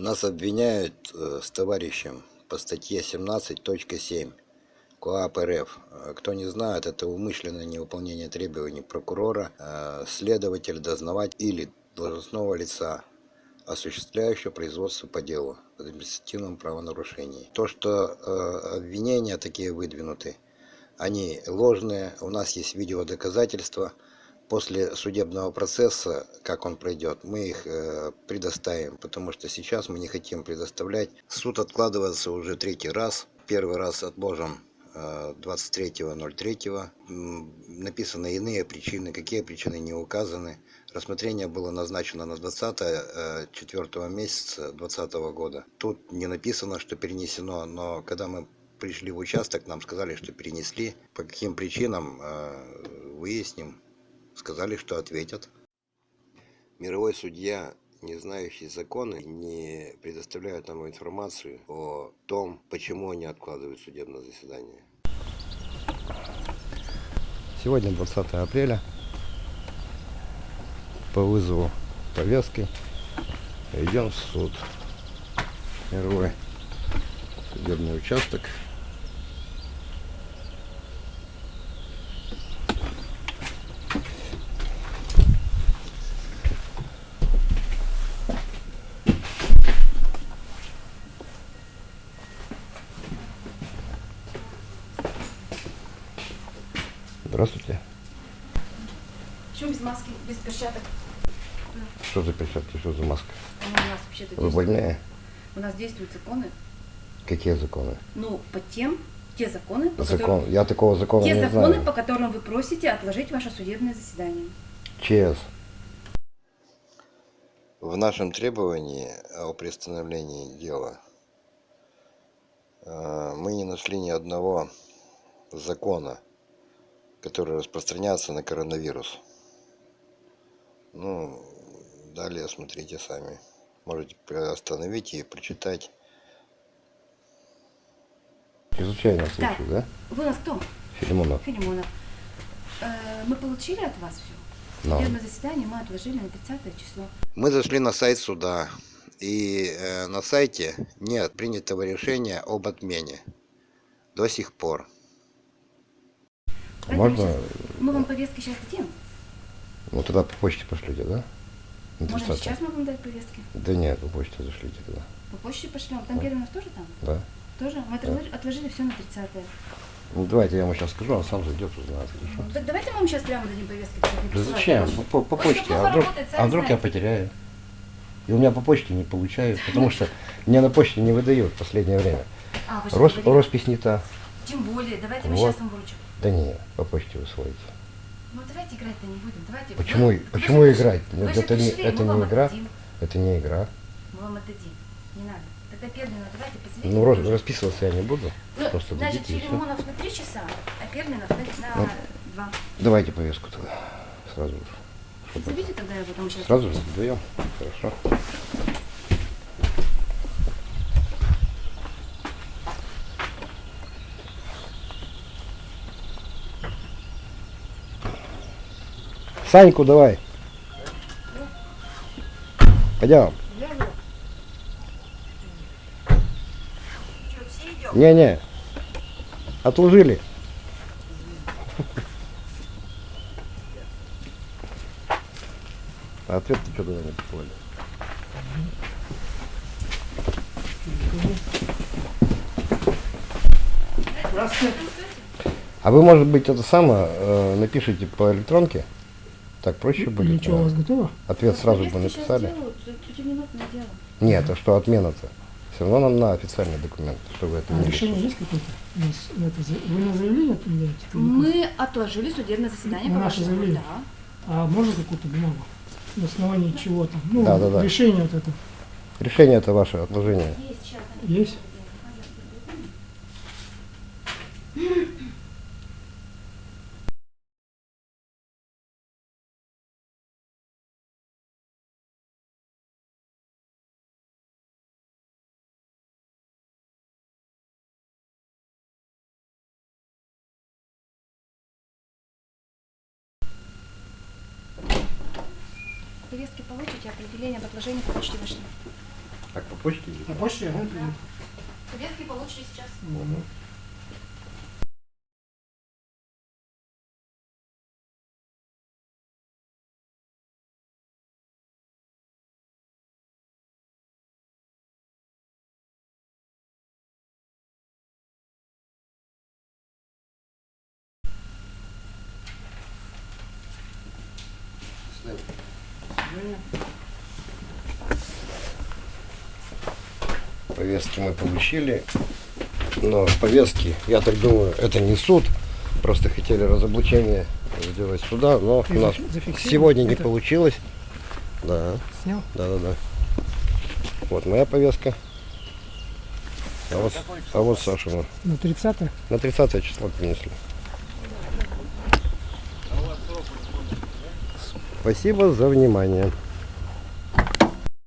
Нас обвиняют э, с товарищем по статье 17.7 КоАП РФ. Э, Кто не знает, это умышленное невыполнение требований прокурора, э, следователя, дознавать или должностного лица, осуществляющего производство по делу об административном правонарушении. То, что обвинения такие выдвинуты, они ложные, у нас есть видеодоказательства. После судебного процесса, как он пройдет, мы их э, предоставим, потому что сейчас мы не хотим предоставлять. Суд откладывается уже третий раз. Первый раз отложен э, 23.03. М, Написаны иные причины, какие причины не указаны. Рассмотрение было назначено на 20 э, 4 месяца 2020 года. Тут не написано, что перенесено, но когда мы пришли в участок, нам сказали, что перенесли. По каким причинам, э, выясним. Сказали, что ответят. Мировой судья, не знающий законы, не предоставляет нам информацию о том, почему они откладывают судебное заседание. Сегодня 20 апреля. По вызову повестки идем в суд. Мировой судебный участок. Здравствуйте. Почему без маски, без перчаток? Что за перчатки, что за маска? Ну, у нас вообще-то Вы больные? у нас действуют законы. Какие законы? Ну, по тем, те законы, по Закон. которым, Я такого закона те не законы, знаю. по которым вы просите отложить ваше судебное заседание. ЧС. В нашем требовании о приостановлении дела э, мы не нашли ни одного закона, который распространяется на коронавирус. Ну, далее смотрите сами. Можете остановить и прочитать. Чрезвычайно случай, да? Вы у нас кто? Филимонов. Филимонов. Э, мы получили от вас все. Но. Судебное заседание мы отложили на 30 число. Мы зашли на сайт суда, и э, на сайте нет принятого решения об отмене до сих пор. Можно? мы вам повестки сейчас дадим. Ну тогда по почте пошлите, да? 30. сейчас мы вам дать повестки. Да нет, по почте зашлите тогда. По почте пошлем. Там Германов тоже там? Да. Тоже? Мы отложили, отложили все на 30 Ну давайте я ему сейчас скажу, он сам зайдет, узнает, хорошо? Да, давайте мы вам сейчас прямо дадим повестки. Да зачем? По, по Ой, почте. А вдруг, работает, а вдруг я потеряю? И у меня по почте не получают, потому что мне на почте не выдают в последнее время. А, Рос, роспись не та. Тем более, давайте мы Вот. сейчас вам вручим. Да не, по почте вы сводите. Ну давайте играть-то не будем. Давайте. Почему, Вы- почему вы играть? Вы это не, пришли, это мы не игра. отдадим. Это не игра. Мы вам отдадим. Не надо. Тогда Пермина, давайте позовите. Ну, рос- расписываться я не буду. Ну, Просто значит. Филимонов на 3 часа, а Перминов на, на Ну. 2. Давайте повестку тогда. Сразу же. Позовите тогда я потом сейчас. Сразу же даем. Хорошо. Саньку давай. Пойдем. Не-не. Отложили. А ответ ты что туда не прислали? А вы, может быть, это самое э, напишите по электронке? Так проще будет? Ничего, у вас готово? Ответ сразу бы написали. пятиминутное дело. Нет, а что отмена-то? Все равно нам на официальный документ, чтобы это А не решение есть какое-то? У нас на это за- Вы на заявление как? Мы отложили судебное заседание На по наше заявление? Да. А можно какую-то бумагу? На основании чего там? Ну, Да, да, да. решение вот это Решение это ваше отложение. Есть сейчас. есть? Повестки получите, определение об отложении по почте вышли. Так, по почте? На почте, ага, придет. Повестки получите сейчас. Мгм. Повестки мы получили. Но повестки, я так думаю, это не суд. Просто хотели разоблачение сделать суда, но Ты у нас сегодня не это? получилось. Да, Снял? да, да, да. Вот моя повестка. А вот, а вот Сашина. На 30 На 30 число принесли. Спасибо за внимание.